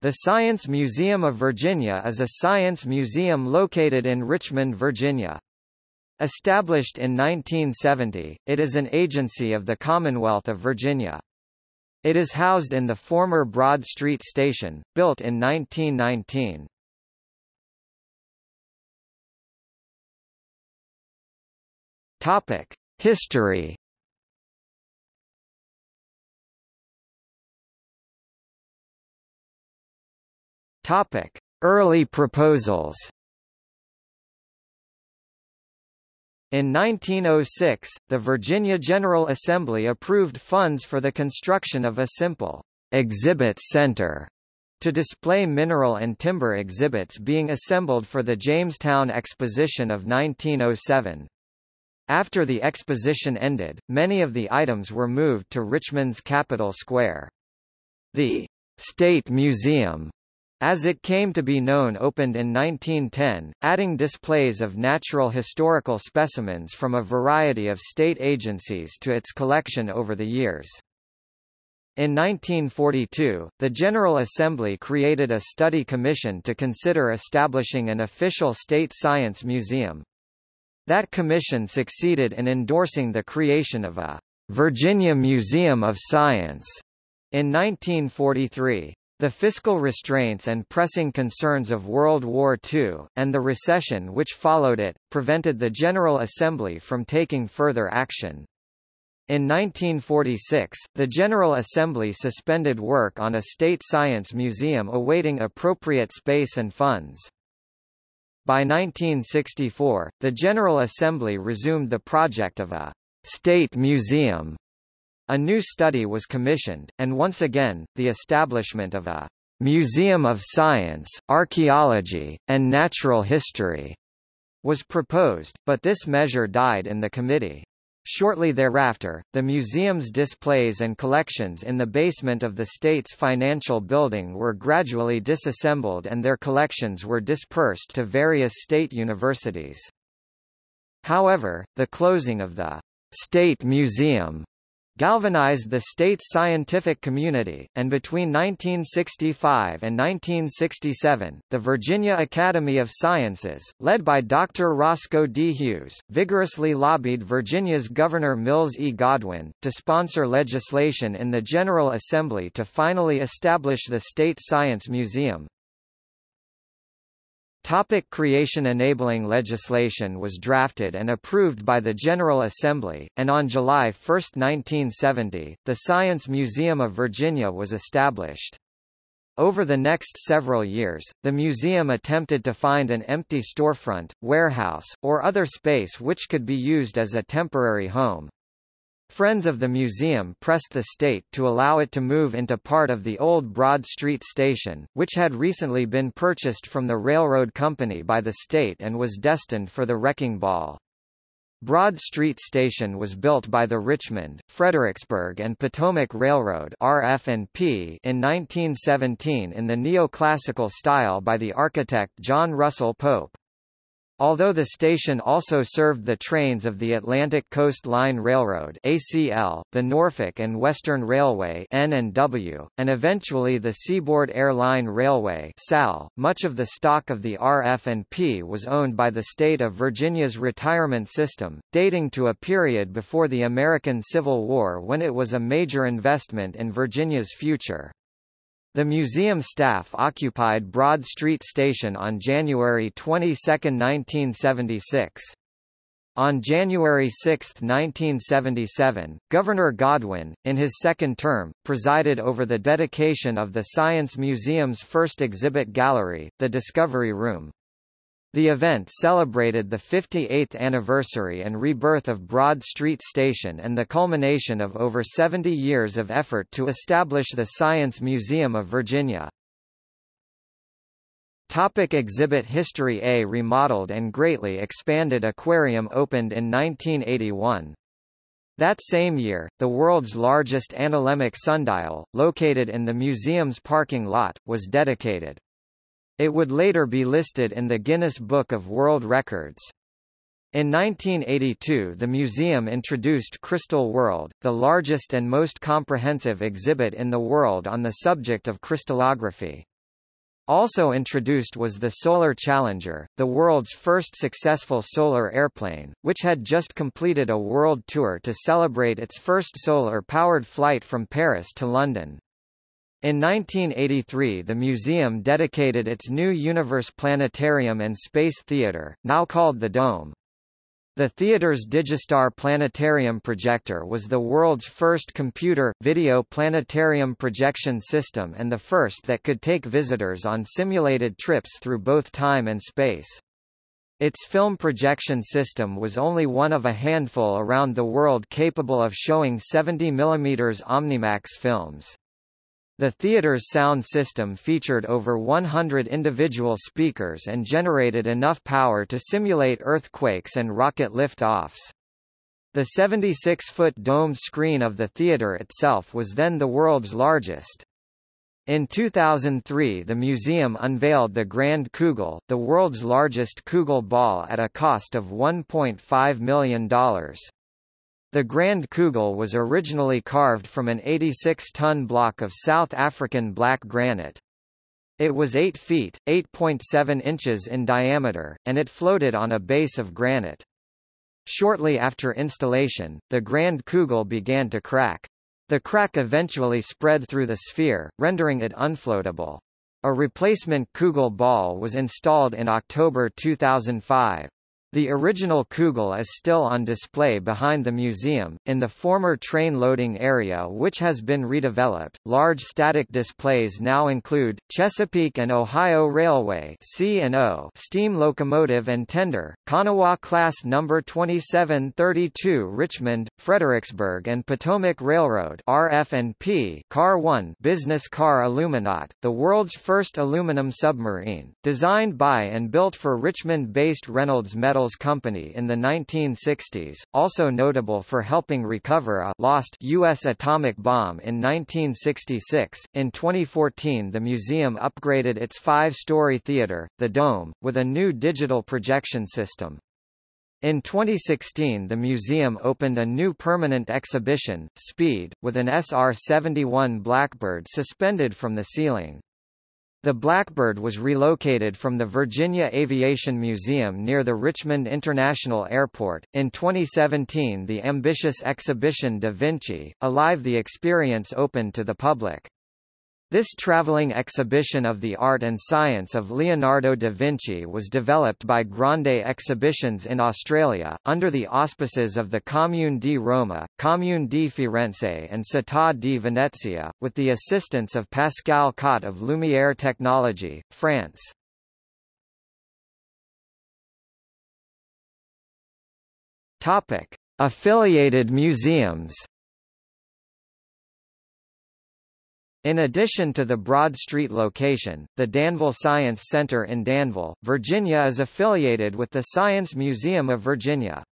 The Science Museum of Virginia is a science museum located in Richmond, Virginia. Established in 1970, it is an agency of the Commonwealth of Virginia. It is housed in the former Broad Street Station, built in 1919. Topic: History Topic: Early proposals. In 1906, the Virginia General Assembly approved funds for the construction of a simple exhibit center to display mineral and timber exhibits being assembled for the Jamestown Exposition of 1907. After the exposition ended, many of the items were moved to Richmond's Capitol Square. The State Museum as it came to be known opened in 1910, adding displays of natural historical specimens from a variety of state agencies to its collection over the years. In 1942, the General Assembly created a study commission to consider establishing an official state science museum. That commission succeeded in endorsing the creation of a Virginia Museum of Science in 1943. The fiscal restraints and pressing concerns of World War II, and the recession which followed it, prevented the General Assembly from taking further action. In 1946, the General Assembly suspended work on a state science museum awaiting appropriate space and funds. By 1964, the General Assembly resumed the project of a state museum a new study was commissioned, and once again, the establishment of a Museum of Science, Archaeology, and Natural History was proposed, but this measure died in the committee. Shortly thereafter, the museum's displays and collections in the basement of the state's financial building were gradually disassembled and their collections were dispersed to various state universities. However, the closing of the State Museum galvanized the state's scientific community, and between 1965 and 1967, the Virginia Academy of Sciences, led by Dr. Roscoe D. Hughes, vigorously lobbied Virginia's Governor Mills E. Godwin, to sponsor legislation in the General Assembly to finally establish the State Science Museum. Topic creation Enabling legislation was drafted and approved by the General Assembly, and on July 1, 1970, the Science Museum of Virginia was established. Over the next several years, the museum attempted to find an empty storefront, warehouse, or other space which could be used as a temporary home. Friends of the museum pressed the state to allow it to move into part of the old Broad Street station, which had recently been purchased from the railroad company by the state and was destined for the wrecking ball. Broad Street Station was built by the Richmond, Fredericksburg and Potomac Railroad RF&P in 1917 in the neoclassical style by the architect John Russell Pope. Although the station also served the trains of the Atlantic Coast Line Railroad ACL, the Norfolk and Western Railway N&W, and eventually the Seaboard Air Line Railway SAL, much of the stock of the RF&P was owned by the state of Virginia's retirement system, dating to a period before the American Civil War when it was a major investment in Virginia's future. The museum staff occupied Broad Street Station on January 22, 1976. On January 6, 1977, Governor Godwin, in his second term, presided over the dedication of the Science Museum's first exhibit gallery, the Discovery Room. The event celebrated the 58th anniversary and rebirth of Broad Street Station and the culmination of over 70 years of effort to establish the Science Museum of Virginia. Topic exhibit History A remodeled and greatly expanded aquarium opened in 1981. That same year, the world's largest analemmatic sundial, located in the museum's parking lot, was dedicated. It would later be listed in the Guinness Book of World Records. In 1982 the museum introduced Crystal World, the largest and most comprehensive exhibit in the world on the subject of crystallography. Also introduced was the Solar Challenger, the world's first successful solar airplane, which had just completed a world tour to celebrate its first solar-powered flight from Paris to London. In 1983 the museum dedicated its new Universe Planetarium and Space Theatre, now called the Dome. The theater's Digistar planetarium projector was the world's first computer, video planetarium projection system and the first that could take visitors on simulated trips through both time and space. Its film projection system was only one of a handful around the world capable of showing 70 mm Omnimax films. The theater's sound system featured over 100 individual speakers and generated enough power to simulate earthquakes and rocket lift-offs. The 76-foot domed screen of the theater itself was then the world's largest. In 2003 the museum unveiled the Grand Kugel, the world's largest Kugel ball at a cost of $1.5 million. The Grand Kugel was originally carved from an 86-ton block of South African black granite. It was 8 feet, 8.7 inches in diameter, and it floated on a base of granite. Shortly after installation, the Grand Kugel began to crack. The crack eventually spread through the sphere, rendering it unfloatable. A replacement Kugel ball was installed in October 2005. The original Kugel is still on display behind the museum, in the former train loading area which has been redeveloped. Large static displays now include Chesapeake and Ohio Railway C&O steam locomotive and tender, Kanawha class number 2732 Richmond, Fredericksburg and Potomac Railroad RF&P Car 1 business car Aluminaut, the world's first aluminum submarine, designed by and built for Richmond-based Reynolds Metal Metals Company in the 1960s, also notable for helping recover a lost U.S. atomic bomb in 1966. In 2014 the museum upgraded its five-story theater, the Dome, with a new digital projection system. In 2016 the museum opened a new permanent exhibition, Speed, with an SR-71 Blackbird suspended from the ceiling. The Blackbird was relocated from the Virginia Aviation Museum near the Richmond International Airport. In 2017, the ambitious exhibition Da Vinci, Alive the experience opened to the public. This traveling exhibition of the art and science of Leonardo da Vinci was developed by Grande Exhibitions in Australia, under the auspices of the Commune di Roma, Commune di Firenze and Città di Venezia, with the assistance of Pascal Cotte of Lumière Technology, France. Affiliated museums In addition to the Broad Street location, the Danville Science Center in Danville, Virginia is affiliated with the Science Museum of Virginia.